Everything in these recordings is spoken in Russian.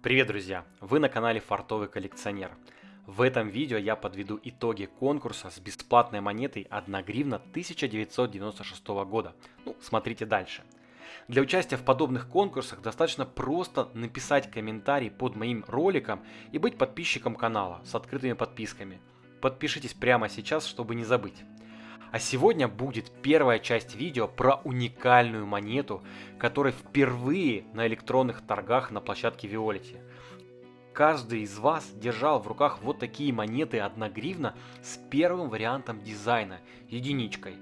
Привет, друзья! Вы на канале Фартовый коллекционер. В этом видео я подведу итоги конкурса с бесплатной монетой 1 гривна 1996 года. Ну, смотрите дальше. Для участия в подобных конкурсах достаточно просто написать комментарий под моим роликом и быть подписчиком канала с открытыми подписками. Подпишитесь прямо сейчас, чтобы не забыть. А сегодня будет первая часть видео про уникальную монету, которая впервые на электронных торгах на площадке Виолити. Каждый из вас держал в руках вот такие монеты 1 гривна с первым вариантом дизайна, единичкой.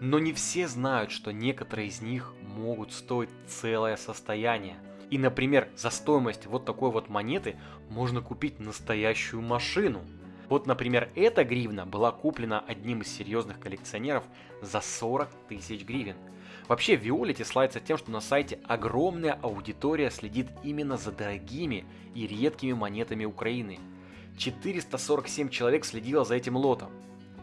Но не все знают, что некоторые из них могут стоить целое состояние. И, например, за стоимость вот такой вот монеты можно купить настоящую машину – вот, например, эта гривна была куплена одним из серьезных коллекционеров за 40 тысяч гривен. Вообще, Виолити славится тем, что на сайте огромная аудитория следит именно за дорогими и редкими монетами Украины. 447 человек следило за этим лотом.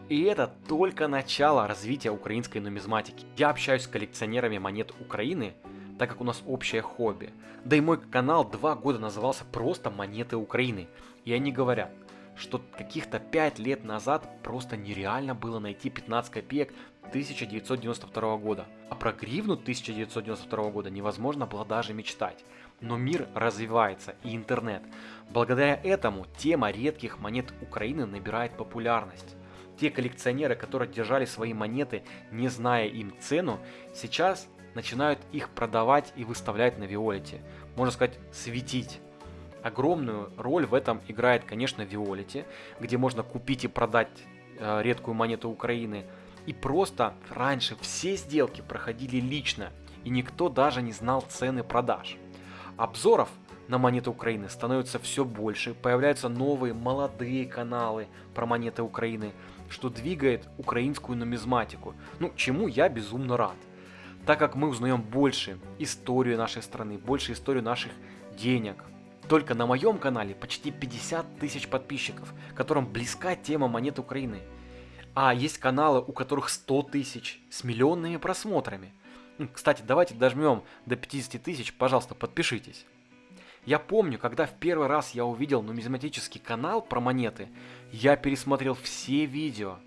И это только начало развития украинской нумизматики. Я общаюсь с коллекционерами монет Украины, так как у нас общее хобби. Да и мой канал два года назывался просто «Монеты Украины». И они говорят, что каких-то 5 лет назад просто нереально было найти 15 копеек 1992 года. А про гривну 1992 года невозможно было даже мечтать. Но мир развивается и интернет. Благодаря этому тема редких монет Украины набирает популярность. Те коллекционеры, которые держали свои монеты, не зная им цену, сейчас начинают их продавать и выставлять на Виолете. Можно сказать, светить. Огромную роль в этом играет, конечно, Виолити, где можно купить и продать э, редкую монету Украины. И просто раньше все сделки проходили лично, и никто даже не знал цены продаж. Обзоров на монеты Украины становится все больше, появляются новые молодые каналы про монеты Украины, что двигает украинскую нумизматику, ну чему я безумно рад. Так как мы узнаем больше историю нашей страны, больше историю наших денег, только на моем канале почти 50 тысяч подписчиков, которым близка тема монет Украины. А есть каналы, у которых 100 тысяч с миллионными просмотрами. Кстати, давайте дожмем до 50 тысяч, пожалуйста, подпишитесь. Я помню, когда в первый раз я увидел нумизматический канал про монеты, я пересмотрел все видео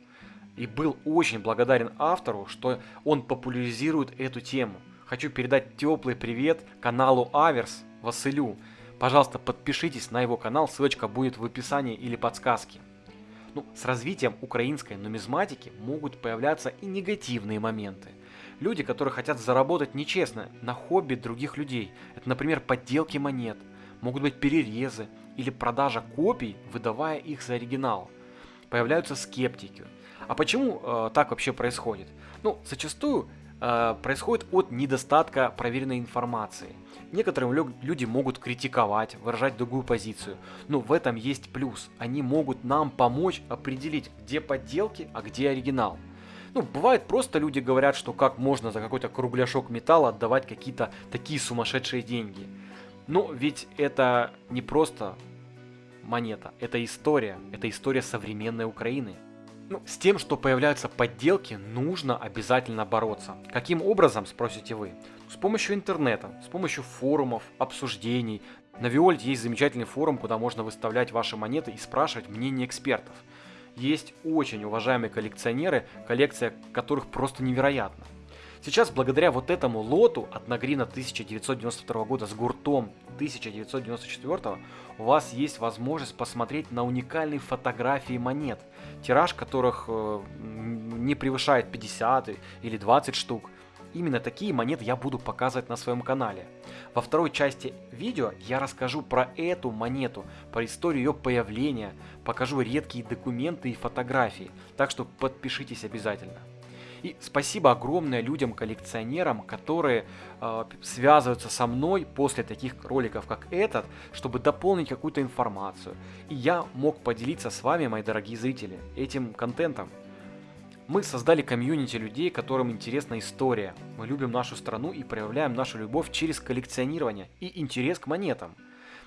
и был очень благодарен автору, что он популяризирует эту тему. Хочу передать теплый привет каналу Аверс Василю, Пожалуйста, подпишитесь на его канал, ссылочка будет в описании или подсказке. Ну, с развитием украинской нумизматики могут появляться и негативные моменты. Люди, которые хотят заработать нечестно на хобби других людей. Это, например, подделки монет, могут быть перерезы или продажа копий, выдавая их за оригинал. Появляются скептики. А почему э, так вообще происходит? Ну, зачастую происходит от недостатка проверенной информации. Некоторые люди могут критиковать, выражать другую позицию, но в этом есть плюс. Они могут нам помочь определить, где подделки, а где оригинал. Ну, бывает просто люди говорят, что как можно за какой-то кругляшок металла отдавать какие-то такие сумасшедшие деньги. Но ведь это не просто монета, это история, это история современной Украины. Ну, с тем, что появляются подделки, нужно обязательно бороться. Каким образом, спросите вы? С помощью интернета, с помощью форумов, обсуждений. На Виольт есть замечательный форум, куда можно выставлять ваши монеты и спрашивать мнение экспертов. Есть очень уважаемые коллекционеры, коллекция которых просто невероятна. Сейчас благодаря вот этому лоту от Нагрина 1992 года с гуртом 1994 у вас есть возможность посмотреть на уникальные фотографии монет, тираж которых э, не превышает 50 или 20 штук. Именно такие монеты я буду показывать на своем канале. Во второй части видео я расскажу про эту монету, про историю ее появления, покажу редкие документы и фотографии, так что подпишитесь обязательно. И спасибо огромное людям-коллекционерам, которые э, связываются со мной после таких роликов, как этот, чтобы дополнить какую-то информацию. И я мог поделиться с вами, мои дорогие зрители, этим контентом. Мы создали комьюнити людей, которым интересна история. Мы любим нашу страну и проявляем нашу любовь через коллекционирование и интерес к монетам.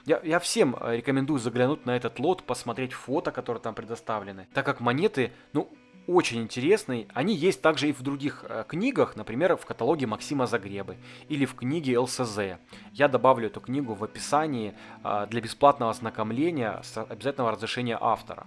Я, я всем э, рекомендую заглянуть на этот лот, посмотреть фото, которые там предоставлены, так как монеты, ну, очень интересный. Они есть также и в других э, книгах, например, в каталоге Максима Загребы или в книге ЛСЗ. Я добавлю эту книгу в описании э, для бесплатного ознакомления с обязательного разрешения автора.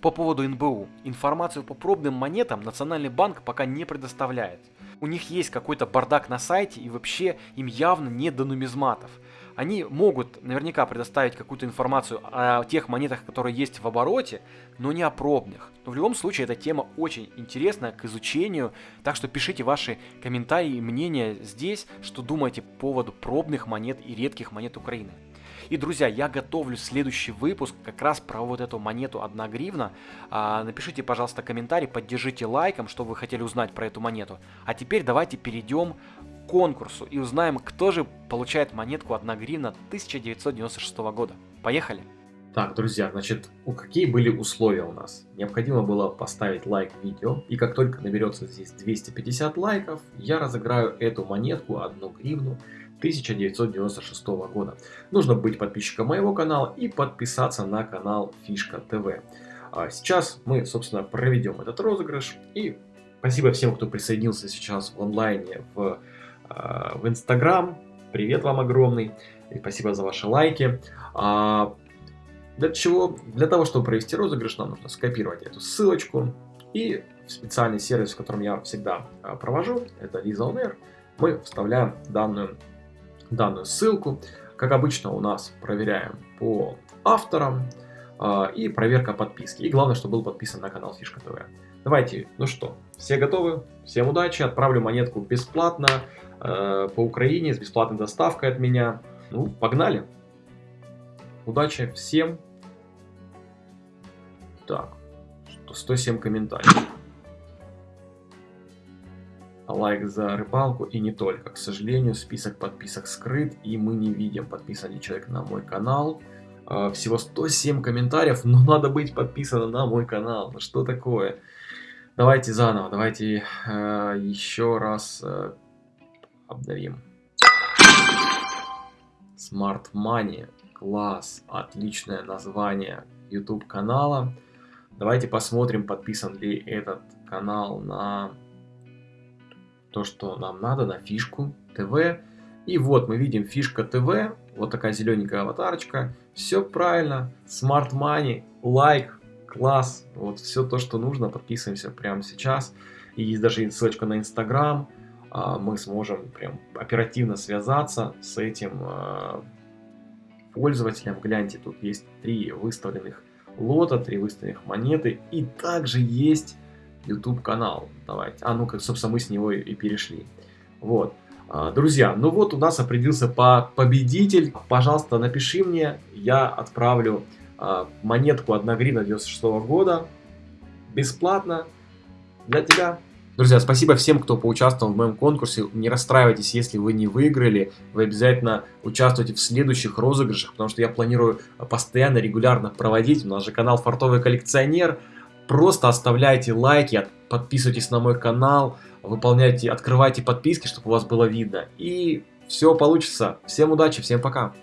По поводу НБУ. Информацию по пробным монетам Национальный банк пока не предоставляет. У них есть какой-то бардак на сайте и вообще им явно не до нумизматов они могут наверняка предоставить какую-то информацию о тех монетах, которые есть в обороте, но не о пробных. Но в любом случае эта тема очень интересна к изучению, так что пишите ваши комментарии и мнения здесь, что думаете по поводу пробных монет и редких монет Украины. И, друзья, я готовлю следующий выпуск как раз про вот эту монету 1 гривна. А, напишите, пожалуйста, комментарий, поддержите лайком, что вы хотели узнать про эту монету. А теперь давайте перейдем конкурсу и узнаем, кто же получает монетку 1 гривна 1996 года. Поехали! Так, друзья, значит, какие были условия у нас? Необходимо было поставить лайк видео, и как только наберется здесь 250 лайков, я разыграю эту монетку 1 гривну 1996 года. Нужно быть подписчиком моего канала и подписаться на канал Фишка ТВ. А сейчас мы, собственно, проведем этот розыгрыш. И спасибо всем, кто присоединился сейчас в онлайне в, в Инстаграм. Привет вам огромный. И спасибо за ваши лайки. А, для чего? Для того, чтобы провести розыгрыш, нам нужно скопировать эту ссылочку и в специальный сервис, в котором я всегда провожу, это Visa мы вставляем данную данную ссылку. Как обычно у нас проверяем по авторам э, и проверка подписки. И главное, чтобы был подписан на канал Фишка ТВ. Давайте, ну что, все готовы? Всем удачи, отправлю монетку бесплатно э, по Украине с бесплатной доставкой от меня. Ну, погнали! Удачи всем! Так, 107 комментариев лайк за рыбалку и не только. К сожалению, список подписок скрыт, и мы не видим, подписан ли человек на мой канал. А, всего 107 комментариев, но надо быть подписанным на мой канал. Ну что такое? Давайте заново, давайте э, еще раз э, обновим. Smart Money, класс, отличное название YouTube канала. Давайте посмотрим, подписан ли этот канал на то, что нам надо на фишку ТВ. И вот мы видим фишка ТВ, вот такая зелененькая аватарочка. Все правильно, Smart Money, лайк, класс, вот все то, что нужно, подписываемся прямо сейчас. И есть даже ссылочка на Инстаграм, мы сможем прям оперативно связаться с этим а, пользователем. Гляньте, тут есть три выставленных лота, три выставленных монеты, и также есть YouTube канал. Давайте. А, ну, как, собственно, мы с него и перешли. Вот. А, друзья, ну вот у нас определился по победитель. Пожалуйста, напиши мне, я отправлю а, монетку 1 гривна 96 года бесплатно для тебя. Друзья, спасибо всем, кто поучаствовал в моем конкурсе. Не расстраивайтесь, если вы не выиграли. Вы обязательно участвуйте в следующих розыгрышах, потому что я планирую постоянно, регулярно проводить. У нас же канал Фартовый коллекционер. Просто оставляйте лайки, подписывайтесь на мой канал, выполняйте, открывайте подписки, чтобы у вас было видно. И все получится. Всем удачи, всем пока.